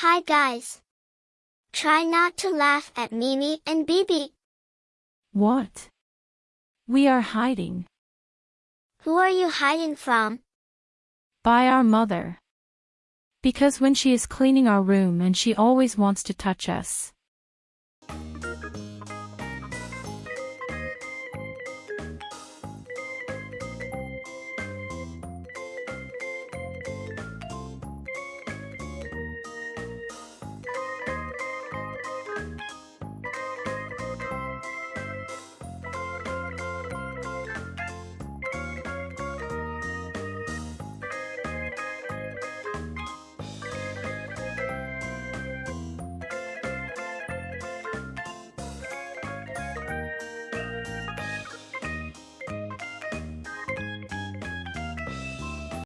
Hi guys. Try not to laugh at Mimi and Bibi. What? We are hiding. Who are you hiding from? By our mother. Because when she is cleaning our room and she always wants to touch us.